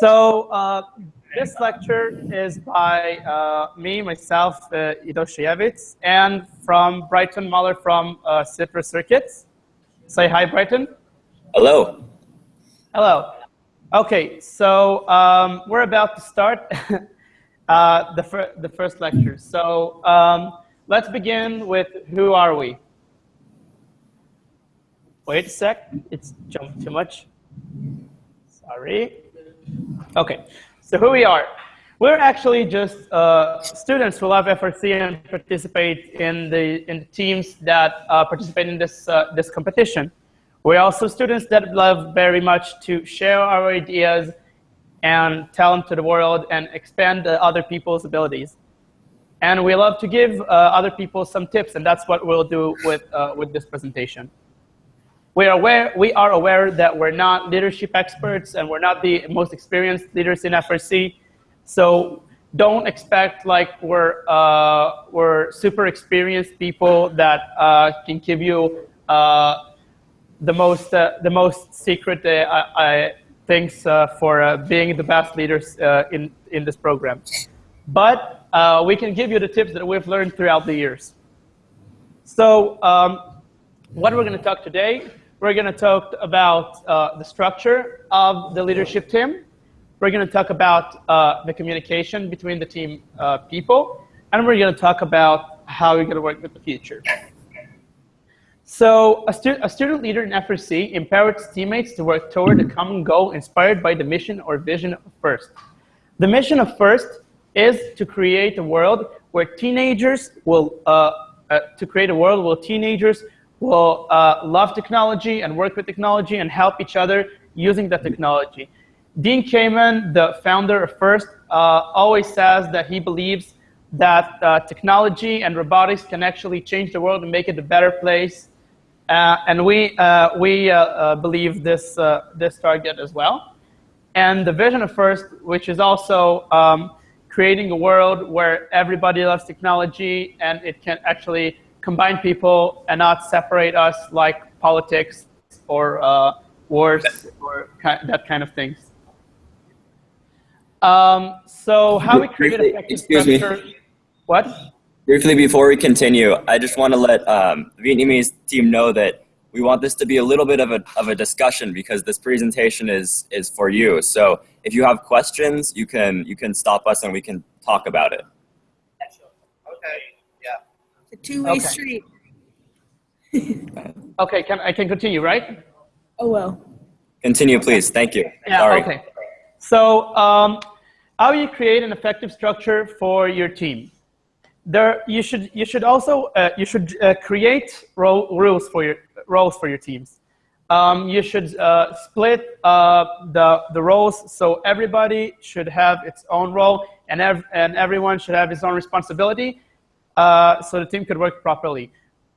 So uh, this lecture is by uh, me, myself, uh, Ido and from Brighton Muller from uh, Circuits. Say hi, Brighton. Hello. Hello. Okay, so um, we're about to start uh, the, fir the first lecture. So um, let's begin with who are we? Wait a sec, it's jumped too much. Sorry. Okay, so who we are. We're actually just uh, students who love FRC and participate in the, in the teams that uh, participate in this, uh, this competition. We're also students that love very much to share our ideas and tell them to the world and expand other people's abilities. And we love to give uh, other people some tips, and that's what we'll do with, uh, with this presentation. We are, aware, we are aware that we're not leadership experts and we're not the most experienced leaders in FRC. So don't expect like we're, uh, we're super experienced people that uh, can give you uh, the, most, uh, the most secret uh, things uh, for being the best leaders in, in this program. But we can give you the tips that we've learned throughout the years. So um, what we're going to talk today we're going to talk about uh, the structure of the leadership team. We're going to talk about uh, the communication between the team uh, people. And we're going to talk about how we're going to work with the future. So a, stu a student leader in FRC empowers teammates to work toward a common goal inspired by the mission or vision of FIRST. The mission of FIRST is to create a world where teenagers will, uh, uh, to create a world where teenagers will uh, love technology and work with technology and help each other using the technology. Dean Kamen, the founder of FIRST, uh, always says that he believes that uh, technology and robotics can actually change the world and make it a better place. Uh, and we, uh, we uh, believe this, this target as well. And the vision of FIRST, which is also um, creating a world where everybody loves technology and it can actually combine people and not separate us like politics or uh, wars or that kind of things. Um, so how we create effective Excuse structure. Me. What? Briefly, before we continue, I just want to let um, the Vietnamese team know that we want this to be a little bit of a, of a discussion because this presentation is, is for you. So if you have questions, you can, you can stop us and we can talk about it two-way okay. street. okay, can I can continue, right? Oh well. Continue, please. Thank you. Yeah. Sorry. Okay. So, um, how you create an effective structure for your team? There, you should you should also uh, you should uh, create role, rules for your roles for your teams. Um, you should uh, split uh, the the roles so everybody should have its own role and ev and everyone should have his own responsibility uh, so the team could work properly.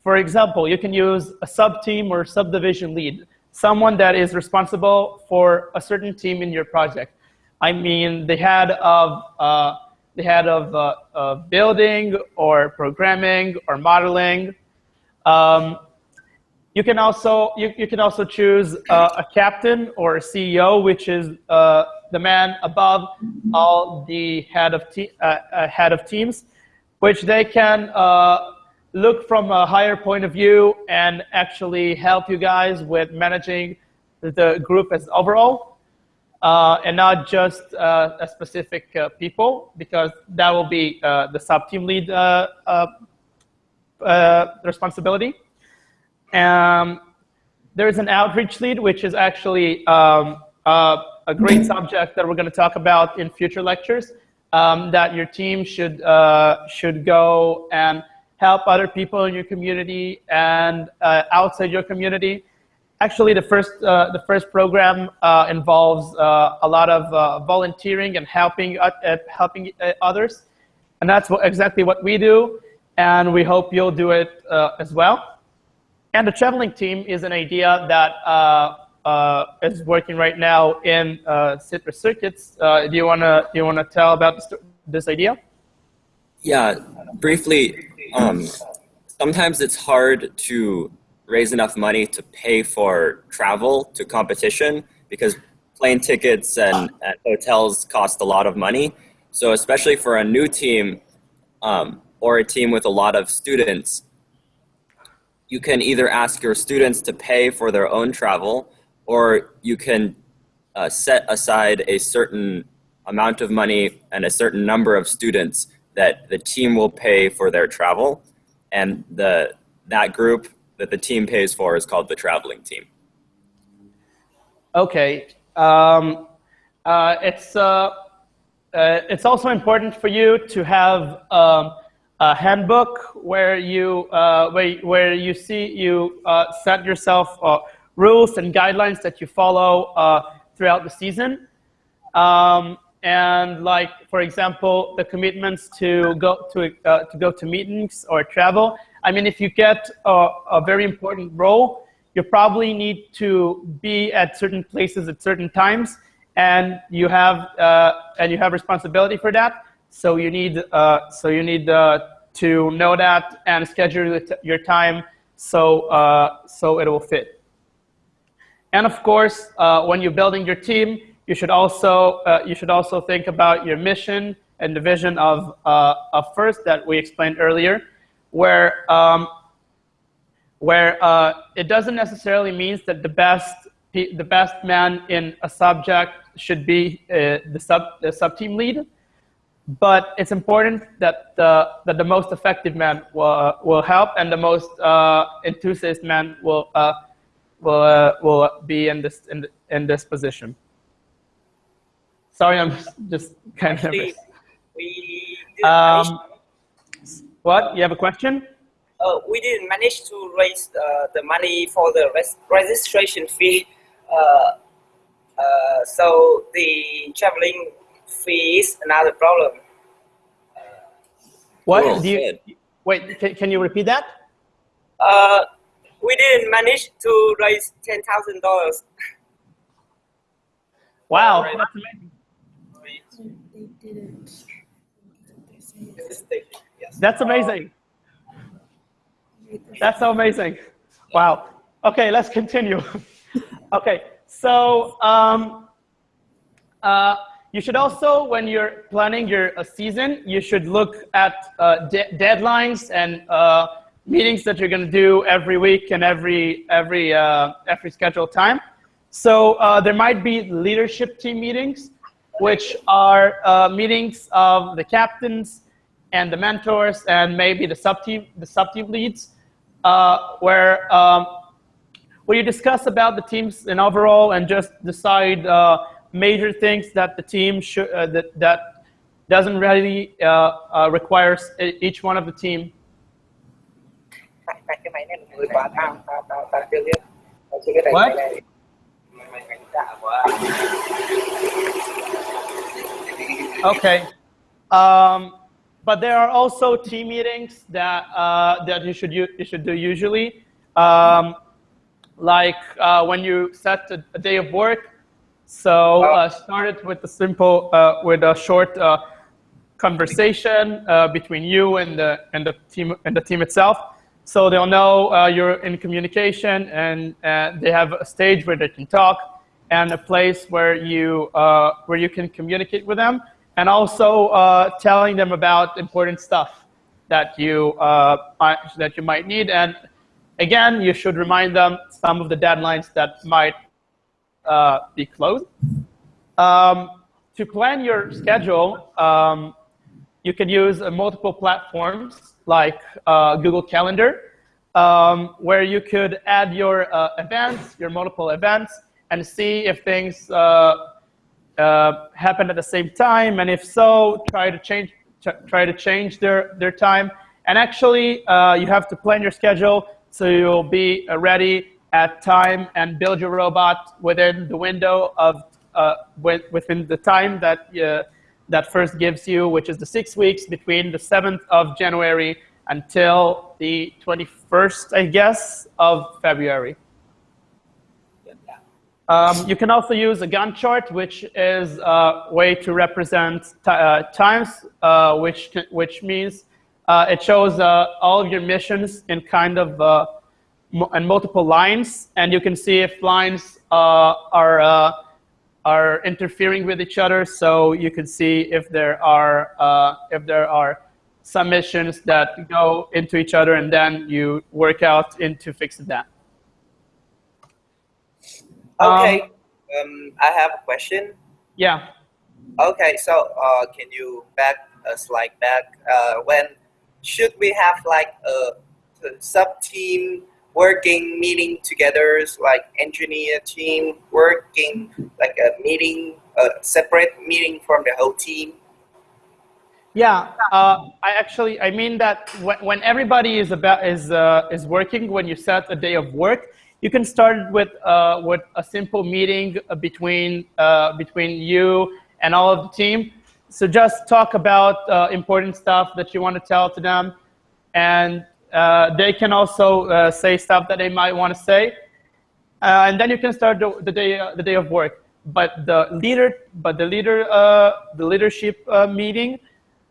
For example, you can use a sub-team or subdivision lead, someone that is responsible for a certain team in your project. I mean, the head of, uh, the head of, uh, building or programming or modeling. Um, you can also you, you can also choose uh, a captain or a CEO, which is uh, the man above all the head of te head of teams which they can uh, look from a higher point of view and actually help you guys with managing the group as overall uh, and not just uh, a specific uh, people because that will be uh, the sub-team lead uh, responsibility. Um, there is an outreach lead, which is actually um, a great subject that we're going to talk about in future lectures um, that your team should, uh, should go and help other people in your community and uh, outside your community. Actually, the first, uh, the first program uh, involves uh, a lot of uh, volunteering and helping, helping others. And that's what, exactly what we do. And we hope you'll do it as well. And the traveling team is an idea that is working right now in uh, Citrus Circuits. Uh, do you wanna do you wanna tell about this, this idea? Yeah, briefly. Um, sometimes it's hard to raise enough money to pay for travel to competition because plane tickets and, and hotels cost a lot of money. So especially for a new team um, or a team with a lot of students, you can either ask your students to pay for their own travel or you can uh, set aside a certain amount of money and a certain number of students that the team will pay for their travel. And the, that group that the team pays for is called the traveling team. Okay. Um, uh, it's, uh, uh, it's also important for you to have um, a handbook where you, uh, where, where you see, you uh, set yourself rules and guidelines that you follow throughout the season. Um, and like, for example, the commitments to go to, to go to meetings or travel. I mean, if you get a, a very important role, you probably need to be at certain places at certain times, and you have uh, and you have responsibility for that. So you need uh, so you need uh, to know that and schedule your time so uh, so it will fit. And of course, uh, when you're building your team, you should also uh, you should also think about your mission and the vision of of first that we explained earlier, where um, where uh, it doesn't necessarily mean that the best the best man in a subject should be uh, the sub the sub team lead, but it's important that the that the most effective man will uh, will help and the most uh, enthusiast man will uh, will uh, will be in this in in this position. Sorry, I'm just kind of nervous. We um, what? You have a question? uh, we didn't manage to raise uh, the money for the res registration fee. Uh, uh so the traveling fee is another problem. what? Cool. Do you, wait, can, can you repeat that? We didn't manage to raise $10,000. Wow, Right. that's amazing. They didn't. Yes. That's amazing. That's so amazing. Wow. Okay, let's continue. okay, so um, uh, you should also, when you're planning your uh, season, you should look at uh, de deadlines and uh, meetings that you're going to do every week and every every uh, every scheduled time. So uh, there might be leadership team meetings, which are uh, meetings of the captains and the mentors and maybe the sub team the sub team leads uh, where um, where you discuss about the teams in overall and just decide uh, major things that the team should uh, that that doesn't really requires each one of the team. What? Okay. Um, but there are also team meetings that uh, that you should you should do usually, um, like uh, when you set a, a, day of work. So uh, start it with a simple uh, with a short uh, conversation uh, between you and the and the team and the team itself. So they'll know you're in communication, and they have a stage where they can talk, and a place where you where you can communicate with them and also uh, telling them about important stuff that you uh, that you might need. And again, you should remind them some of the deadlines that might uh, be closed. Um, to plan your schedule, um, you can use uh, multiple platforms like uh, Google Calendar, um, where you could add your uh, events, your multiple events, and see if things uh, happen at the same time, and if so, try to change try to change their their time. And actually, uh, you have to plan your schedule so you'll be uh, ready at time and build your robot within the window of uh, within the time that uh, that first gives you, which is the six weeks between the 7th of January until the 21st, I guess, of February. Um, you can also use a Gantt chart, which is a way to represent uh, times, uh, which, which means uh, it shows uh, all of your missions in kind of uh, in multiple lines. And you can see if lines uh, are are interfering with each other. So you can see if there are uh, if there are submissions that go into each other, and then you work out into fixing that. Okay. Um, Um, I have a question. Yeah. Okay, so uh, can you back a slide back? Uh, when should we have like a, sub team working meeting together, like engineer team working like a meeting, a separate meeting from the whole team? Yeah, uh, I actually I mean that when, when everybody is about is uh, is working, when you set a day of work, you can start with uh, with a simple meeting uh, between uh, between you and all of the team. So just talk about uh, important stuff that you want to tell to them, and uh, they can also uh, say stuff that they might want to say, uh, and then you can start the, the day uh, the day of work. But the leader, but the leader, uh, the leadership uh, meeting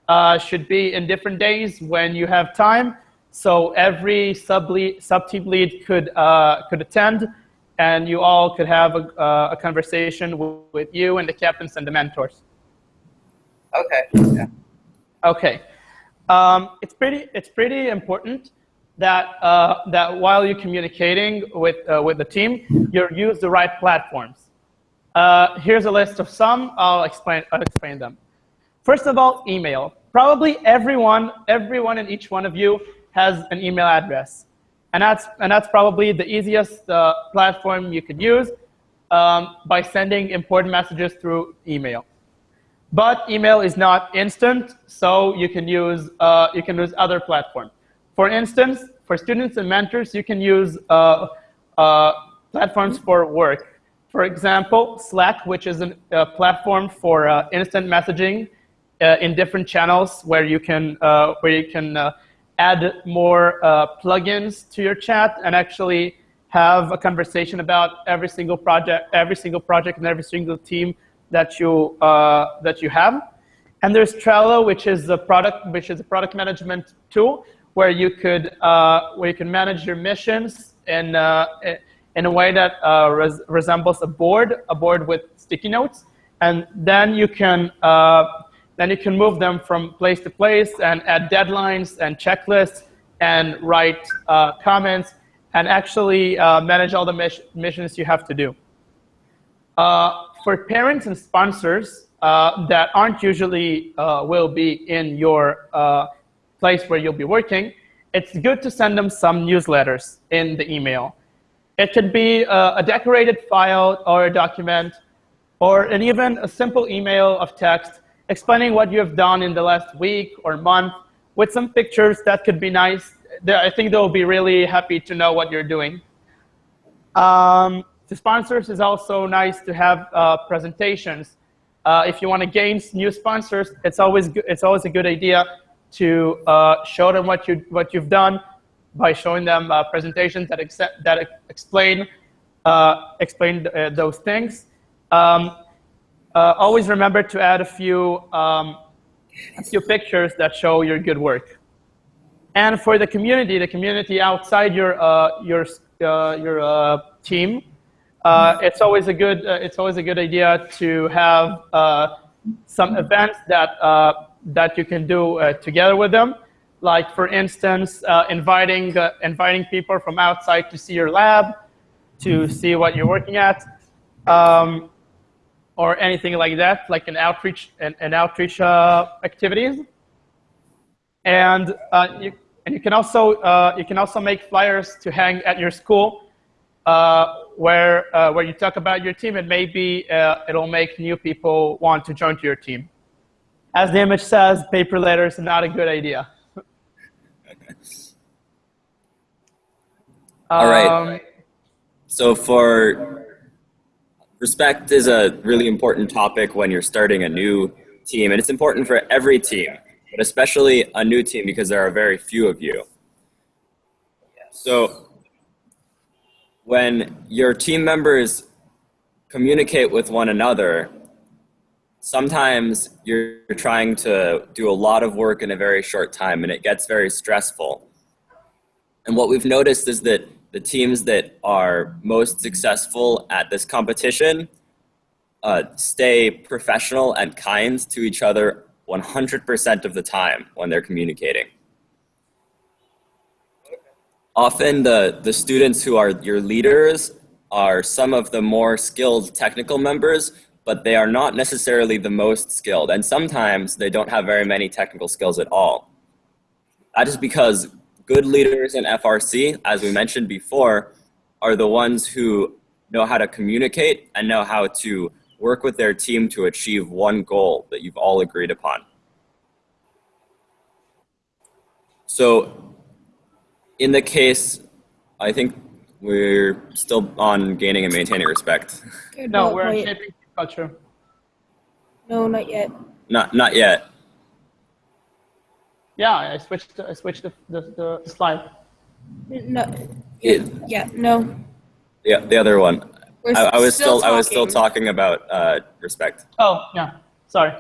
uh, should be in different days when you have time. So every sub lead, sub team lead could uh, could attend, and you all could have a, uh, a conversation with, with you and the captains and the mentors. Okay. Yeah. Okay, um, it's pretty it's pretty important that uh, that while you're communicating with uh, with the team, you use the right platforms. Uh, here's a list of some. I'll explain I'll explain them. First of all, email. Probably everyone everyone and each one of you has an email address, and that's and that's probably the easiest uh, platform you could use um, by sending important messages through email. But email is not instant, so you can use uh, you can use other platforms. For instance, for students and mentors, you can use uh, uh, platforms for work. For example, Slack, which is a uh, platform for uh, instant messaging uh, in different channels, where you can uh, where you can add more plugins to your chat and actually have a conversation about every single project, every single project, and every single team that you uh, that you have. And there's Trello, which is a product which is a product management tool where you could uh, where you can manage your missions in uh, in a way that uh, res resembles a board, a board with sticky notes, and then you can uh, then you can move them from place to place and add deadlines and checklists and write uh, comments and actually manage all the miss missions you have to do. Uh, for parents and sponsors uh, that aren't usually uh, will be in your uh, place where you'll be working, it's good to send them some newsletters in the email. It could be a, a decorated file or a document or an even a simple email of text explaining what you have done in the last week or month with some pictures that could be nice. I think they'll be really happy to know what you're doing. Um, to sponsors is also nice to have uh, presentations. Uh, if you want to gain new sponsors, it's always it's always a good idea to uh, show them what you what you've done by showing them uh, presentations that accept, that explain uh, explain uh, those things. Um, always remember to add a few um, a few pictures that show your good work. And for the community, the community outside your your your team, uh, it's always a good uh, it's always a good idea to have uh, some events that uh, that you can do uh, together with them. Like for instance, uh, inviting inviting people from outside to see your lab, to see what you're working at, um, or anything like that, like an outreach an, an outreach activities. And you and you can also you can also make flyers to hang at your school. Uh, where uh, where you talk about your team, and maybe uh, it'll make new people want to join to your team. As the image says, paper letters is not a good idea. All right. Um, So for respect is a really important topic when you're starting a new team, and it's important for every team, but especially a new team because there are very few of you. So when your team members communicate with one another, sometimes you're trying to do a lot of work in a very short time and it gets very stressful. And what we've noticed is that the teams that are most successful at this competition uh, stay professional and kind to each other 100% of the time when they're communicating. Often the, the students who are your leaders are some of the more skilled technical members, but they are not necessarily the most skilled. And sometimes they don't have very many technical skills at all. That is because good leaders in FRC, as we mentioned before, are the ones who know how to communicate and know how to work with their team to achieve one goal that you've all agreed upon. So in the case, I think we're still on gaining and maintaining respect. Okay, No, not we're quite. shaping culture. No, not yet. Not, not yet. Yeah, I switched. I switched the, the, the slide. No. It- Yeah, no. Yeah, the other one. We're I, I was still, I was still talking. talking about uh, respect. Oh, yeah. Sorry.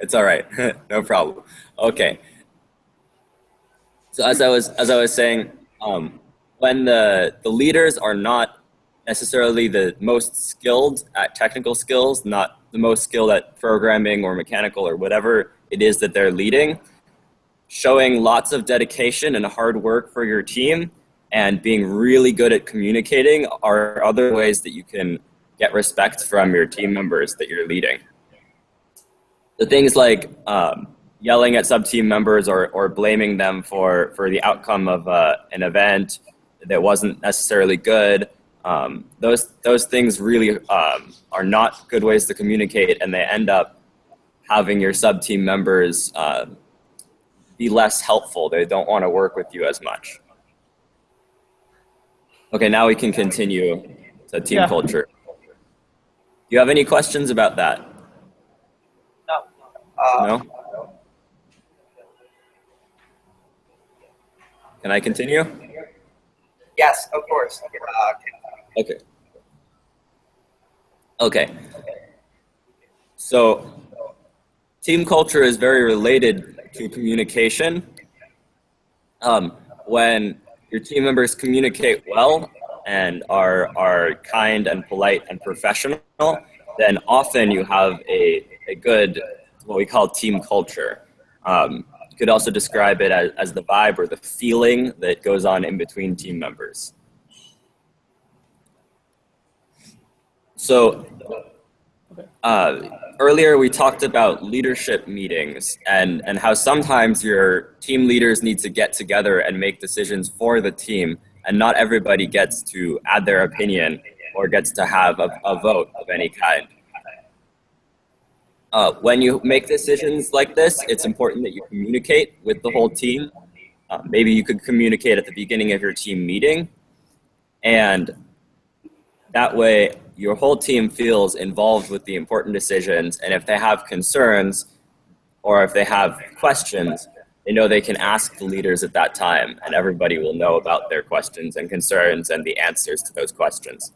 It's all right, no problem. Okay. So as I was as I was saying, um, when the the leaders are not necessarily the most skilled at technical skills, not the most skilled at programming or mechanical or whatever it is that they're leading, showing lots of dedication and hard work for your team and being really good at communicating are other ways that you can get respect from your team members that you're leading. The things like um, yelling at sub-team members or, or blaming them for, for the outcome of uh, an event that wasn't necessarily good, um, those, those things really um, are not good ways to communicate and they end up having your sub-team members uh, be less helpful. They don't want to work with you as much. Okay, now we can continue to team Yeah. culture. Do you have any questions about that? No. Uh, No? Can I continue? Yes, of course. Uh, Okay. Okay. So, team culture is very related to communication. Um, when your team members communicate well and are, are kind and polite and professional, then often you have a, a good, what we call team culture. Um, you could also describe it as, as the vibe or the feeling that goes on in between team members. So uh, earlier we talked about leadership meetings and, and how sometimes your team leaders need to get together and make decisions for the team and not everybody gets to add their opinion or gets to have a, a vote of any kind. Uh, when you make decisions like this, it's important that you communicate with the whole team. Uh, maybe you could communicate at the beginning of your team meeting and that way, your whole team feels involved with the important decisions, and if they have concerns or if they have questions, they know they can ask the leaders at that time, and everybody will know about their questions and concerns and the answers to those questions.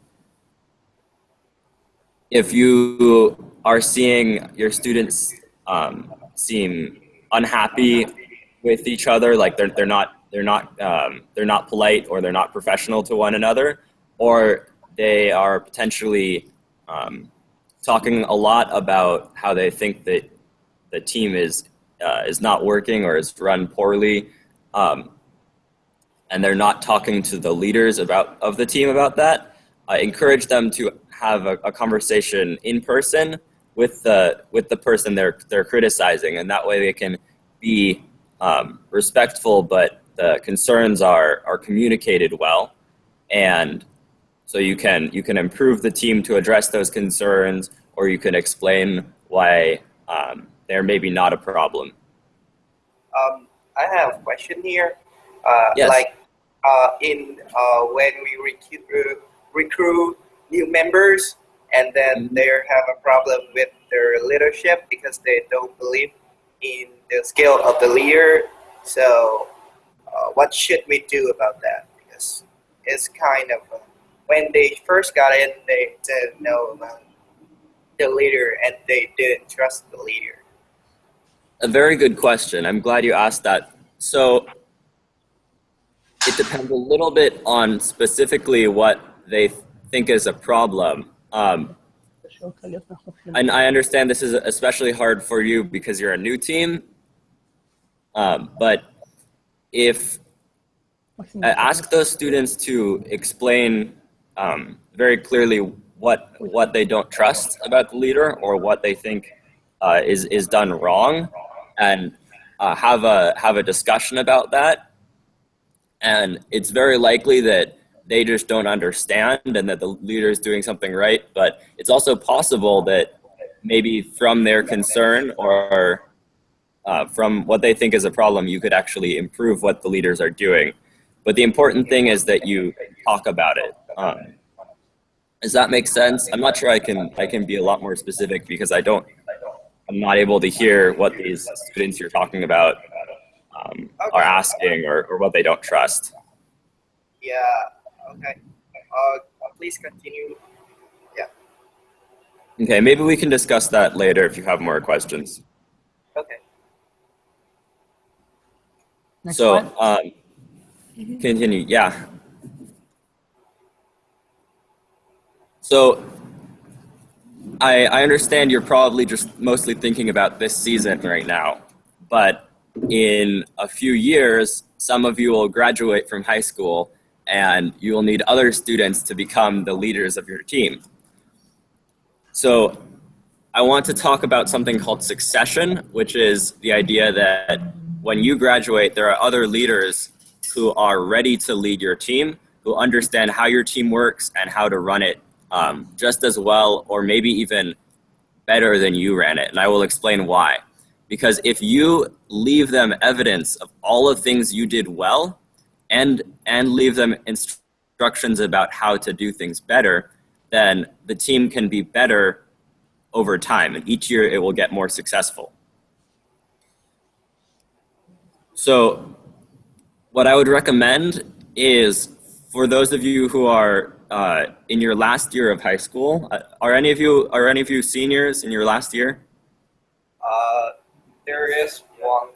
If you are seeing your students um, seem unhappy with each other, like they're, they're not they're not um, they're not polite or they're not professional to one another, or they are potentially um, talking a lot about how they think that the team is uh, is not working or is run poorly, um, and they're not talking to the leaders about of the team about that. I encourage them to have a, a conversation in person with the with the person they're they're criticizing, and that way they can be um, respectful, but the concerns are are communicated well, and so you can you can improve the team to address those concerns, or you can explain why um, they're maybe not a problem. um, I have a question here. Uh, Yes. Like uh, in uh, when we recruit recruit new members, and then Mhm. they have a problem with their leadership because they don't believe in the skill of the leader. So, uh, what should we do about that? Because it's kind of uh, when they first got in, they didn't know about the leader and they didn't trust the leader. A very good question. I'm glad you asked that. So it depends a little bit on specifically what they think is a problem. Um, and I understand this is especially hard for you because you're a new team. Um, but if uh, ask those students to explain um, very clearly what what they don't trust about the leader or what they think uh, is is done wrong, and uh, have a have a discussion about that. And it's very likely that they just don't understand and that the leader is doing something right. But it's also possible that maybe from their concern or uh, from what they think is a problem, you could actually improve what the leaders are doing. But the important thing is that you talk about it. Um, does that make sense? I'm not sure I can I can be a lot more specific because I don't I'm not able to hear what these students you're talking about um, are asking or, or what they don't trust. Yeah. Okay. Uh, please continue. Yeah. Okay, maybe we can discuss that later if you have more questions. Okay. Next so, slide. um, continue. Yeah. So, I, I understand you're probably just mostly thinking about this season right now, but in a few years, some of you will graduate from high school and you will need other students to become the leaders of your team. So I want to talk about something called succession, which is the idea that when you graduate, there are other leaders who are ready to lead your team, who understand how your team works and how to run it um, just as well, or maybe even better than you ran it. And I will explain why. Because if you leave them evidence of all the things you did well and, and leave them instructions about how to do things better, then the team can be better over time. And each year it will get more successful. So what I would recommend is for those of you who are uh, in your last year of high school, uh, are any of you are any of you seniors in your last year? Uh, there is one.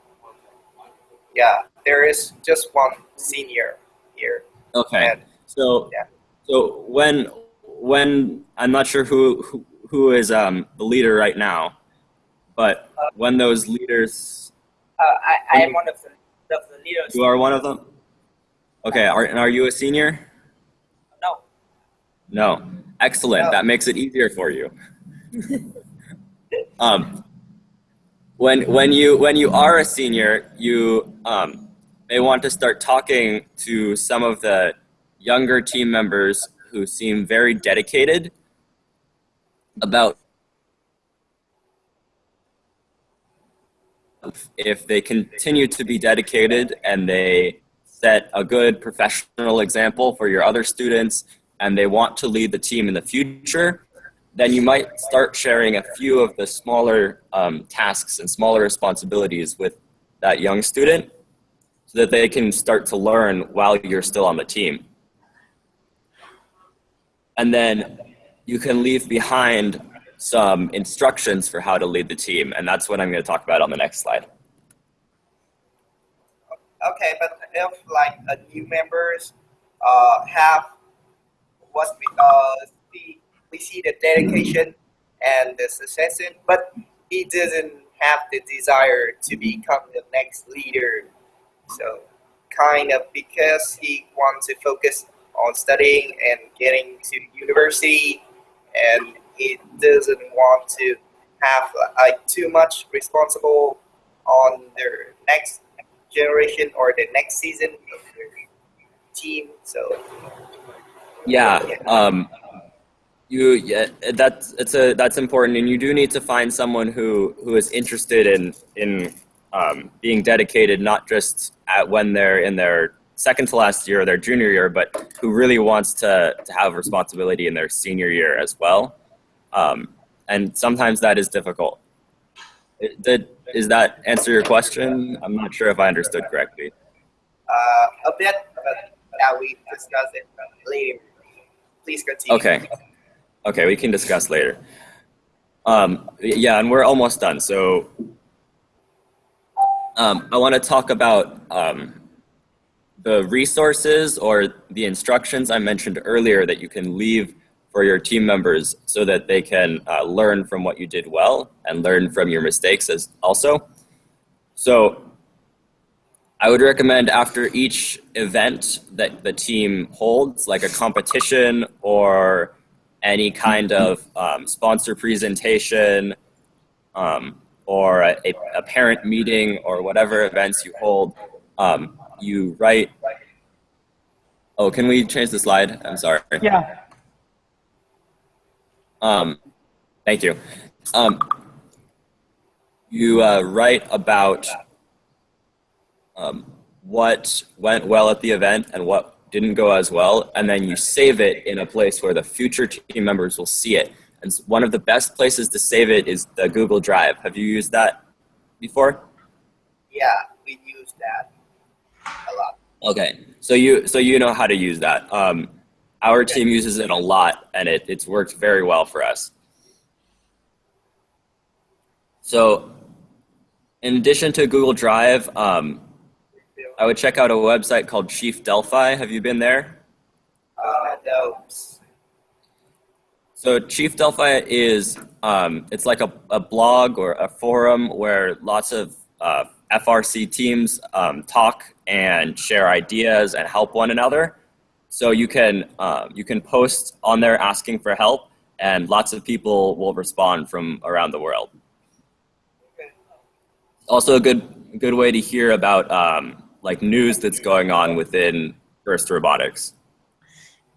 Yeah, there is just one senior here. Okay. And So Yeah. so when when I'm not sure who who, who is um, the leader right now, but when those leaders uh, I, I am one of the, of the leaders. you are one of them. Okay. Are and are you a senior? No. No. Excellent. No. That makes it easier for you. um, when when you when you are a senior, you um, may want to start talking to some of the younger team members who seem very dedicated about if they continue to be dedicated and they set a good professional example for your other students and they want to lead the team in the future, then you might start sharing a few of the smaller um, tasks and smaller responsibilities with that young student so that they can start to learn while you're still on the team. And then you can leave behind some instructions for how to lead the team. And that's what I'm going to talk about on the next slide. Okay, but if like new members uh, have what we uh, see, we see the dedication and the succession, but he doesn't have the desire to become the next leader. So kind of because he wants to focus on studying and getting to university, and he doesn't want to have like too much responsible on their next generation or the next season of their team. So Yeah, um, you yeah, that's it's a that's important, and you do need to find someone who who is interested in in um, being dedicated, not just at when they're in their second to last year or their junior year, but who really wants to to have responsibility in their senior year as well. Um, and sometimes that is difficult. It- Did is that answer your question? I'm not sure if I understood correctly. uh, a bit, but that we discuss it later. Please continue. Okay. Okay, we can discuss later. Um, yeah, and we're almost done. So um, I want to talk about um, the resources or the instructions I mentioned earlier that you can leave for your team members so that they can uh, learn from what you did well and learn from your mistakes as also. So I would recommend after each event that the team holds, like a competition or any kind of um, sponsor presentation um, or a, a, parent meeting or whatever events you hold, um, you write. Oh, can we change the slide? I'm sorry. Yeah. Um, thank you. Um, you uh, write about um, what went well at the event and what didn't go as well, and then you save it in a place where the future team members will see it. And one of the best places to save it is the Google Drive. Have you used that before? Yeah, we use that a lot. Okay, so you so you know how to use that. Um, our team uses it a lot, and it, it's worked very well for us. So in addition to Google Drive, um, I would check out a website called Chief Delphi. Have you been there? Uh, no. So Chief Delphi is um, it's like a, a blog or a forum where lots of uh, FRC teams um, talk and share ideas and help one another. So you can uh, you can post on there asking for help, and lots of people will respond from around the world. Also, a good good way to hear about um, like news that's going on within First Robotics.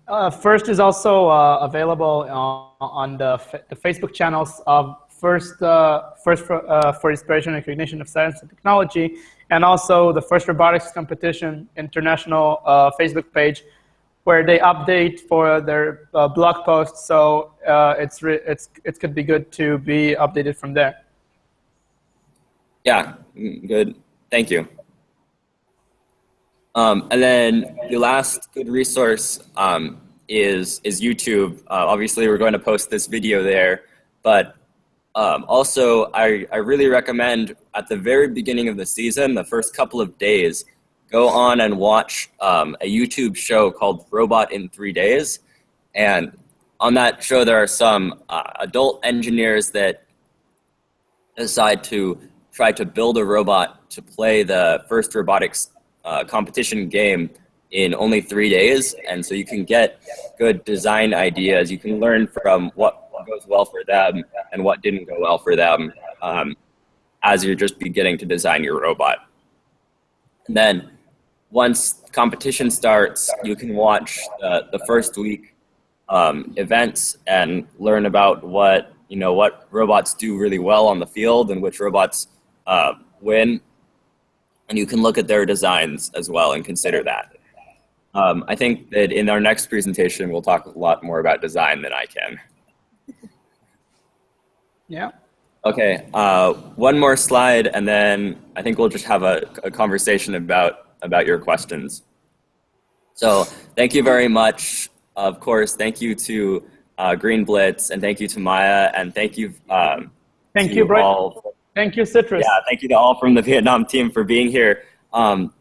Uh, First is also uh, available on, on the, the Facebook channels of First uh, First for, uh, for Inspiration and Recognition of Science and Technology, and also the First Robotics Competition International uh, Facebook page, where they update for their uh, blog posts. So it's it's it could be good to be updated from there. Yeah, good. Thank you. Um, and then the last good resource um, is is YouTube. Uh, obviously, we're going to post this video there, but um, also I, I really recommend at the very beginning of the season, the first couple of days, go on and watch um, a YouTube show called Robot in Three Days. And on that show, there are some uh, adult engineers that decide to try to build a robot to play the first robotics uh, competition game in only three days. And so you can get good design ideas. You can learn from what goes well for them and what didn't go well for them um, as you're just beginning to design your robot. And then once competition starts, you can watch uh, the first week um, events and learn about what you know what robots do really well on the field and which robots uh, win. And you can look at their designs as well and consider that. Um, I think that in our next presentation, we'll talk a lot more about design than I can. Yeah. Okay, uh, one more slide, and then I think we'll just have a, a conversation about about your questions. So thank you very much. Of course, thank you to uh, Green Blitz, and thank you to Maya, and thank you. Um, thank you, Brian. All, thank you, Citrus. Yeah, thank you to all from the Vietnam team for being here. Um,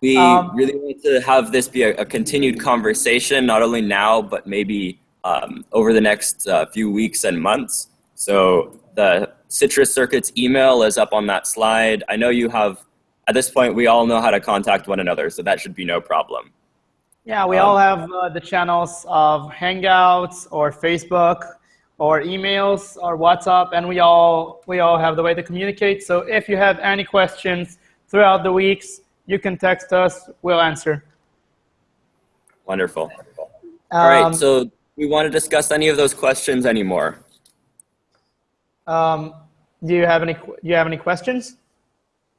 we um, really want to have this be a, a, continued conversation, not only now, but maybe um, over the next uh, few weeks and months. So the Citrus Circuits email is up on that slide. I know you have at this point, we all know how to contact one another, so that should be no problem. Yeah, we um, all have uh, the channels of Hangouts or Facebook or emails or WhatsApp, and we all we all have the way to communicate. So if you have any questions throughout the weeks, you can text us. We'll answer. Wonderful. Um, all right. So we want to discuss any of those questions anymore. Um, do you have any? Do you have any questions?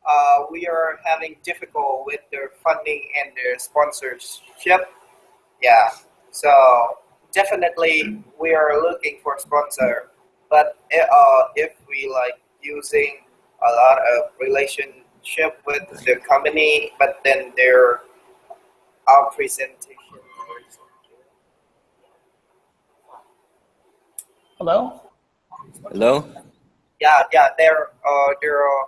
uh, we are having difficult with their funding and their sponsorship. Yeah, so definitely we are looking for sponsor, but uh, if we like using a lot of relationship with the company, but then their our presentation. Hello. Hello. Yeah, yeah. They're uh, they're. Uh,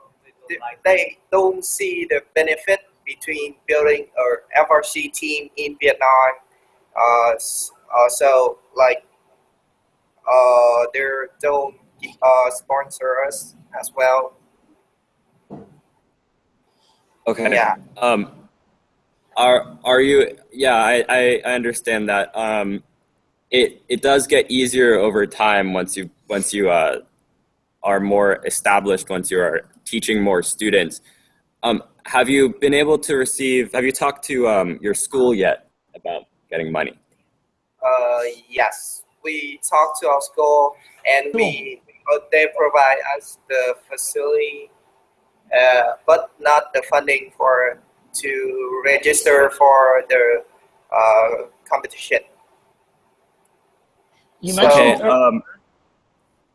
they don't see the benefit between building a FRC team in Vietnam uh, uh, so like uh, they don't uh, sponsor us as well. Okay. Yeah. Um, are are you? Yeah, I, I, I understand that. Um, it it does get easier over time once you once you uh, are more established. Once you are teaching more students. Um, have you been able to receive? Have you talked to um, your school yet about getting money? Uh, yes, we talk to our school and we uh, they provide us the facility, uh, but not the funding for to register for the uh, competition. You mentioned Okay. Um,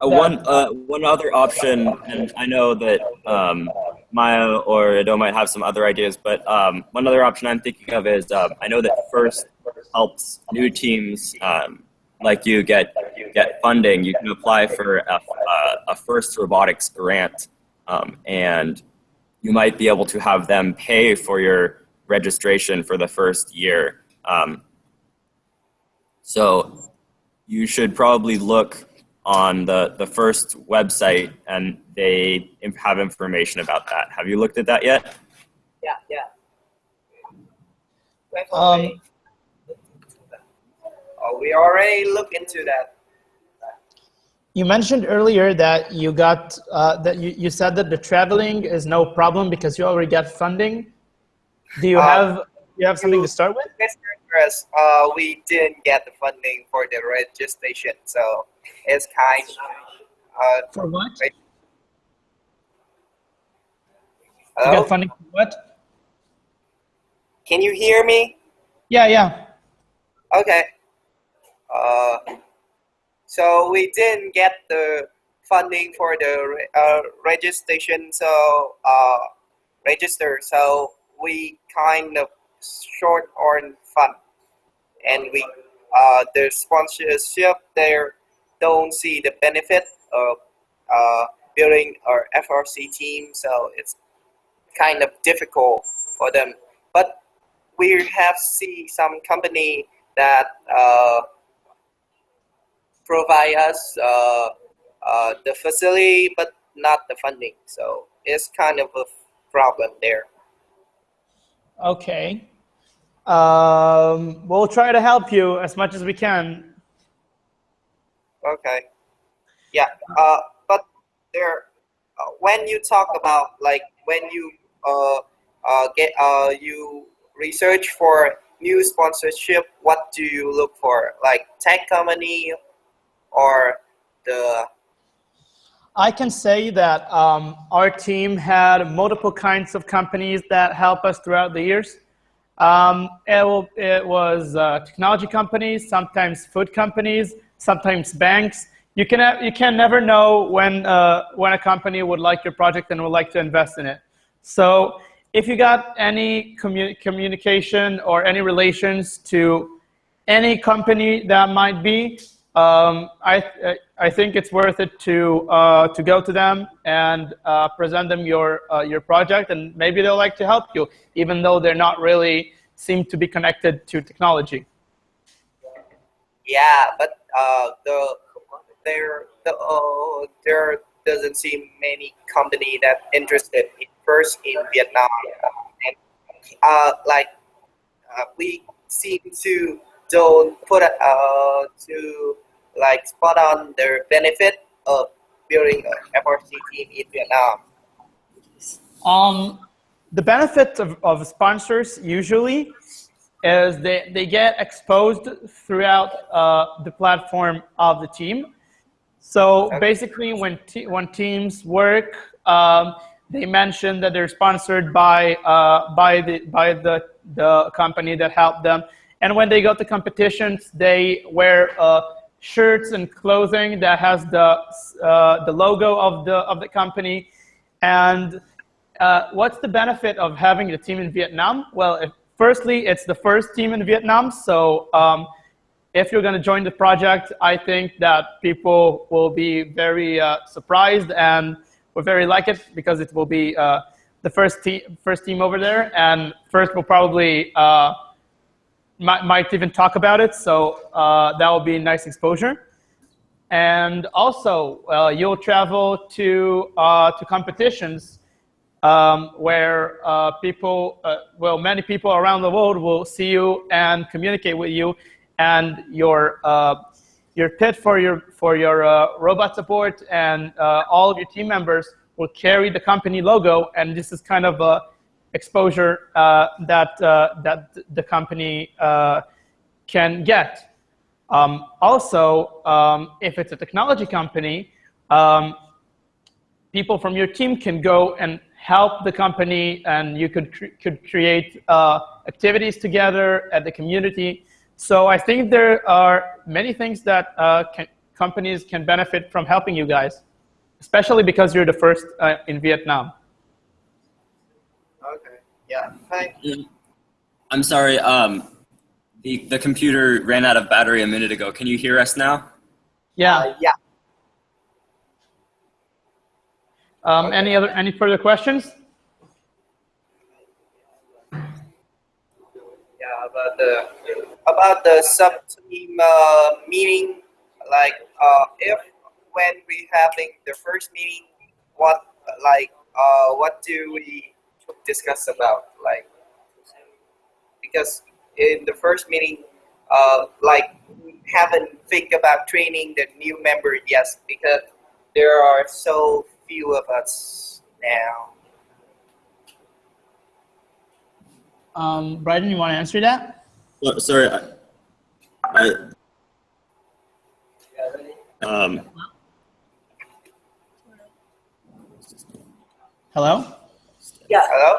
uh, That- one uh, one other option, and I know that um, Maya or Ado might have some other ideas, but um, one other option I'm thinking of is um, I know that First helps new teams um, like you get get funding. You can apply for a, a, First Robotics grant, um, and you might be able to have them pay for your registration for the first year. Um, so you should probably look on the, the first website and they have information about that. Have you looked at that yet? Yeah, yeah. Wait for Um. Oh, we already look into that. You mentioned earlier that you got uh, that you, you said that the traveling is no problem because you already got funding. Do you Uh, have you have something to start with? Mr. Chris, uh, we didn't get the funding for the registration, so it's kind. Uh, For what? Wait. You hello? got funding for what? Can you hear me? Yeah, yeah. Okay. Uh, so we didn't get the funding for the uh, registration, so uh, register. So we kind of short on fund, and we uh, the sponsorship there don't see the benefit of uh, building our FRC team. So it's kind of difficult for them. But we have see some company that uh, provide us uh, uh, the facility but not the funding. So it's kind of a problem there. Okay. Um, we'll try to help you as much as we can. Okay. Yeah. Uh, but there, uh, when you talk about like when you uh, uh, get uh, you research for new sponsorship, what do you look for? Like tech company or the I can say that um, our team had multiple kinds of companies that help us throughout the years. Um, it, it was uh, technology companies, sometimes food companies, sometimes banks. You can uh, you can never know when uh, when a company would like your project and would like to invest in it. So if you got any commu- communication or any relations to any company that might be, um, I, I- I think it's worth it to, uh, to go to them and uh, present them your, uh, your project and maybe they'll like to help you, even though they're not really seem to be connected to technology. yeah, but uh, the there the uh, there doesn't seem many company that interested in first in Vietnam, and uh, like uh, we seem to don't put uh to like spot on the benefit of building a FRC team in Vietnam. Um, the benefit of, of sponsors usually is they, they get exposed throughout uh, the platform of the team. So basically, when te- when teams work, um, they mention that they're sponsored by uh, by the by the the company that helped them. And when they go to competitions, they wear uh, shirts and clothing that has the uh, the logo of the of the company. And uh, what's the benefit of having a team in Vietnam? Well, if, firstly, it's the first team in Vietnam, so um, if you're going to join the project, I think that people will be very uh, surprised and will very like it because it will be uh, the first team first team over there, and first will probably uh, might, might even talk about it. So uh, that will be nice exposure. And also, uh, you'll travel to uh, to competitions um, where uh, people, uh, well, many people around the world will see you and communicate with you, and your uh, your pit for your for your uh, robot support and uh, all of your team members will carry the company logo, and this is kind of a exposure uh, that that the company can get. Um, also, um, if it's a technology company, um, people from your team can go and help the company and you could, cre could create uh, activities together at the community. So I think there are many things that uh, can, companies can benefit from helping you guys, especially because you're the first uh, in Vietnam. Okay. Yeah. Thank I'm sorry. Um, the, the computer ran out of battery a minute ago. Can you hear us now? Yeah. Uh, yeah. Um, Any other any further questions? Yeah. About the about the sub team uh, meeting, like uh, if when we having the first meeting, what like uh, what do we discuss about like because in the first meeting, uh, like we haven't think about training the new member yet because there are so few of us now. Um, Bryden, you want to answer that? So- Sorry. I, I, um, Hello? Yeah. Hello.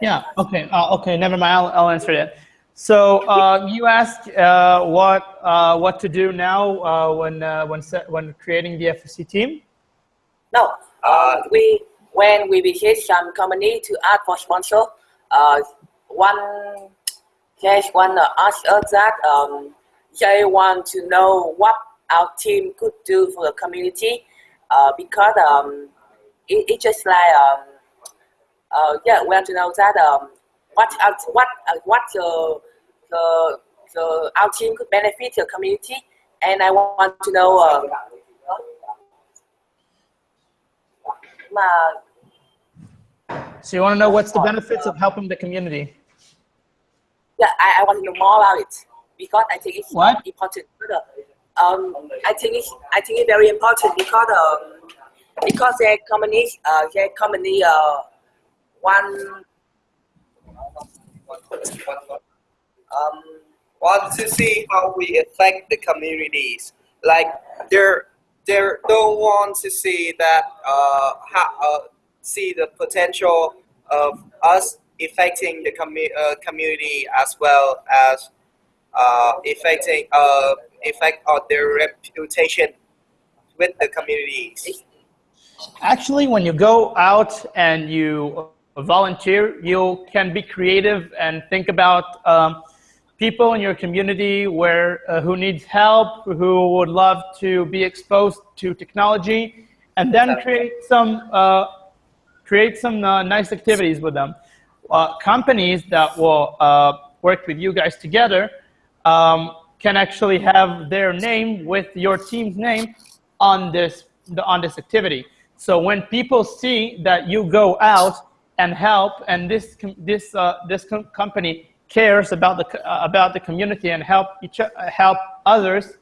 Yeah. Okay. Uh, okay. Never mind. I'll, I'll answer that. So uh, you asked uh, what uh, what to do now uh, when uh, when set, when creating the FSC team. No, uh, we when we visit some company to ask for sponsor, uh, one case one uh, asked us that um, they want to know what our team could do for the community uh, because um, it, it just like um, uh, yeah, we want to know that um, what our, what uh, what the, the the our team could benefit the community, and I want to know. Um, mà So you want to know what's the benefits of helping the community? yeah, I, I want to know more about it because I think it's What? important. Um, I think it's I think it's very important because um, because their company uh their company uh one um want to see how we affect the communities. Like they're they don't want to see that uh, how, uh see the potential of us affecting the commu- uh, community as well as uh, affecting effect on their reputation with the communities. Actually, when you go out and you volunteer, you can be creative and think about um, people in your community where uh, who needs help, who would love to be exposed to technology, and then create some uh, create some uh, nice activities with them. Uh, companies that will uh, work with you guys together um, can actually have their name with your team's name on this on this activity. So when people see that you go out and help, and this this uh, this com- company cares about the uh, about the community and help each uh, help others,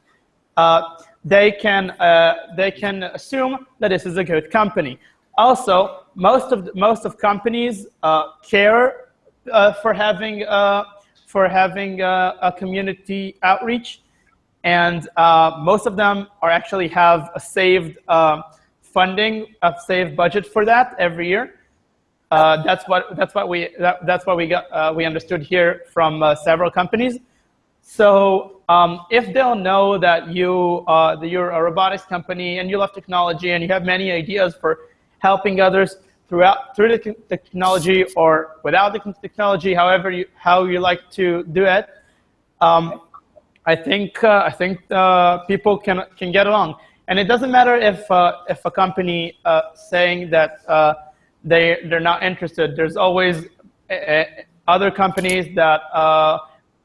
uh, they can uh, they can assume that this is a good company. Also, most of most of companies care for having for having a community outreach, and uh, most of them are actually have a saved uh, funding, a saved budget for that every year. Uh, that's what that's what we that, that's what we got uh, we understood here from uh, several companies. So um, if they'll know that you uh, that you're a robotics company and you love technology and you have many ideas for helping others throughout through the technology or without the technology, however you how you like to do it, um, I think uh, I think people can can get along. And it doesn't matter if if a company saying that they they're not interested. There's always uh, other companies that uh,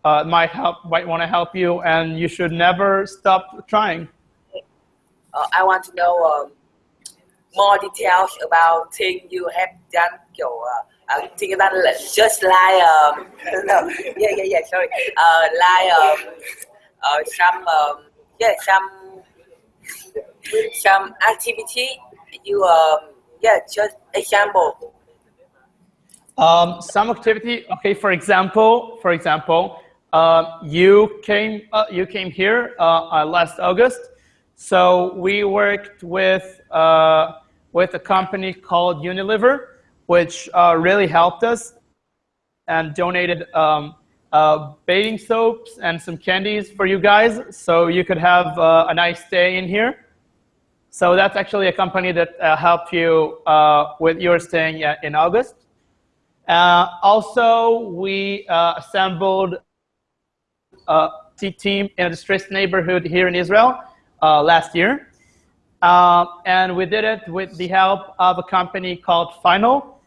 uh, might help, might want to help you, and you should never stop trying. Uh, I want to know um, more details about things you have done. kiểu uh, uh, things that just like um, no, yeah, yeah, yeah. Sorry, uh, like um, uh, some um, yeah, some some activity. You um, yeah, just example. Um, some activity. Okay, for example, for example, uh, you came uh, you came here uh, uh, last August. So we worked with uh, with a company called Unilever, which uh, really helped us and donated um, bathing soaps and some candies for you guys, so you could have a nice day in here. So that's actually a company that uh, helped you uh, with your staying uh, in August. Uh, also, we uh, assembled a team in a distressed neighborhood here in Israel uh, last year. Uh, and we did it with the help of a company called Final,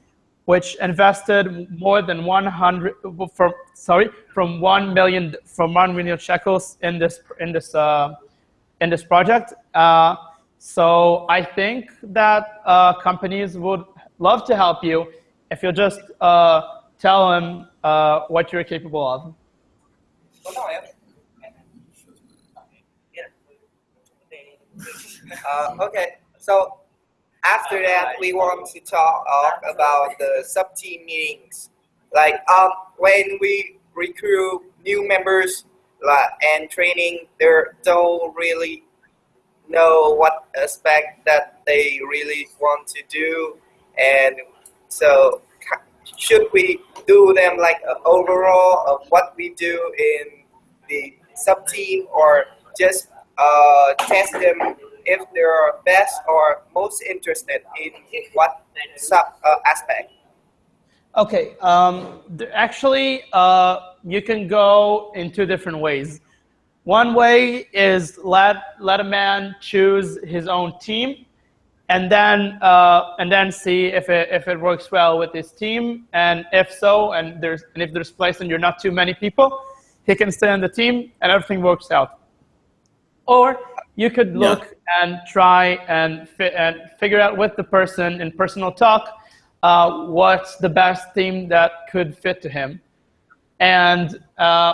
which invested more than 100 from sorry from 1 million from 1 million shekels in this in this uh, in this project. Uh, so I think that uh, companies would love to help you if you just uh, tell them uh, what you're capable of. Uh, okay, so after that, we want to talk about the sub team meetings. Like um, when we recruit new members and training, they don't really know what aspect that they really want to do, and so should we do them like overall of what we do in the sub team, or just uh, test them if they're best or most interested in what sub uh, aspect? Okay, um, actually, uh, you can go in two different ways. One way is let let a man choose his own team, and then uh, and then see if it if it works well with his team, and if so, and there's and if there's place and you're not too many people, he can stay on the team, and everything works out. Or you could Yeah. look and try and fi- and figure out with the person in personal talk uh, what's the best team that could fit to him, and uh,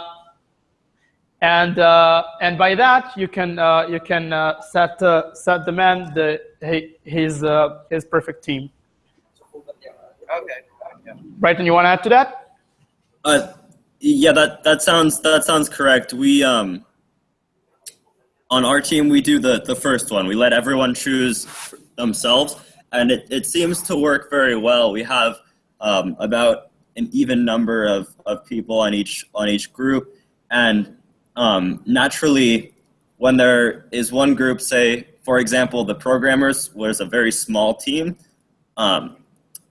and uh, and by that you can uh, you can uh, set uh, set the man the his uh, his perfect team. Okay. Yeah. Right, and you want to add to that? Uh, yeah, that that sounds that sounds correct. We um on our team we do the the first one. We let everyone choose themselves, and it, it seems to work very well. We have um, about an even number of, of people on each on each group, and um, naturally, when there is one group, say for example, the programmers was a very small team. Um,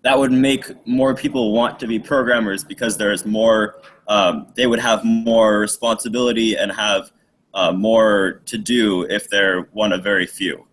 that would make more people want to be programmers because there's more um, they would have more responsibility and have uh, more to do if they're one of very few